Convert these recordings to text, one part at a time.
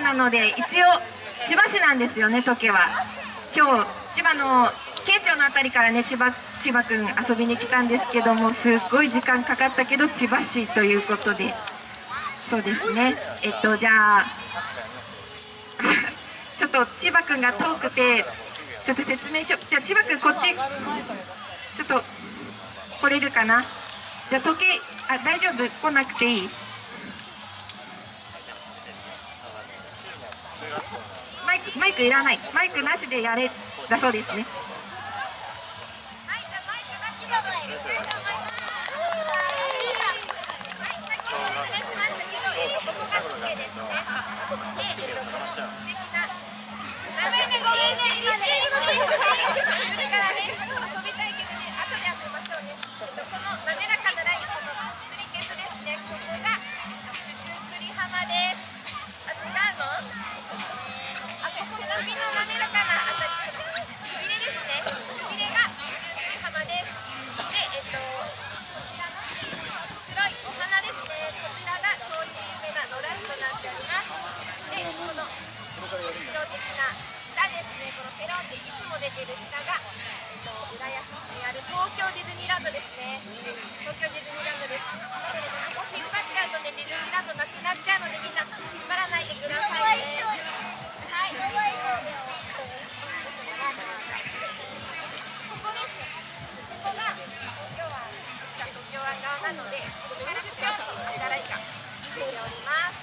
なので一応千葉市なんですよね時計は。今日千葉の県庁の辺りからね千葉千葉くん遊びに来たんですけどもすっごい時間かかったけど千葉市ということで。そうですね。えっとじゃあ ちょっと千葉くんが遠くてちょっと説明しよう。じゃあ千葉くんこっち。ちょっと来れるかな？じゃあ時計あ大丈夫？来なくていい？マイクマイクいらない。マイクなしでやれ。だそうですね。いる下が、えっと、浦安市にある東京ディズニーランドですね。東京ディズニーランドですなのでもう引っ張っちゃうとね。ディズニーランドなくなっちゃうのでみんな引っ張らない。でください。ねはい。なので、ここからピョンと働い。が見ております。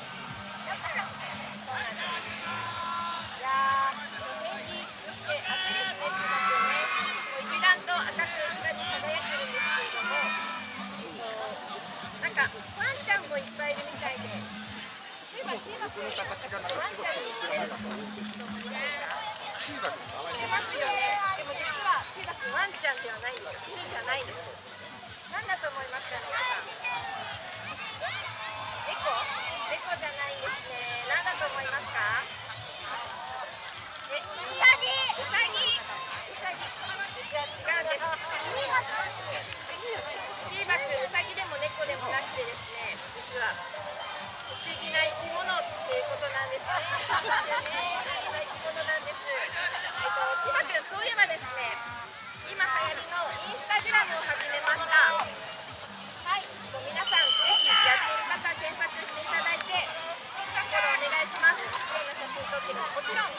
もいっぱいいるみたいで。の形がなんか。ちんいん。んん。ん。ん？ん。チーバくうさぎでも猫でもなくてですね。実は不思議な生き物っていうことなんですね。不思議な生き物なんです。えっと千葉んそういえばですね今流行りのインスタグラムを始めましたはい皆さんぜひやっている方検索していただいてフォローお願いしますいろんな写真撮ってももちろん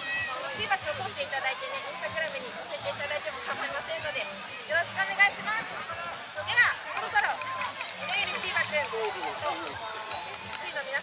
千葉君を撮っていただいてねインスタグラムに載せていただいても構いませんのでよろしくお願いします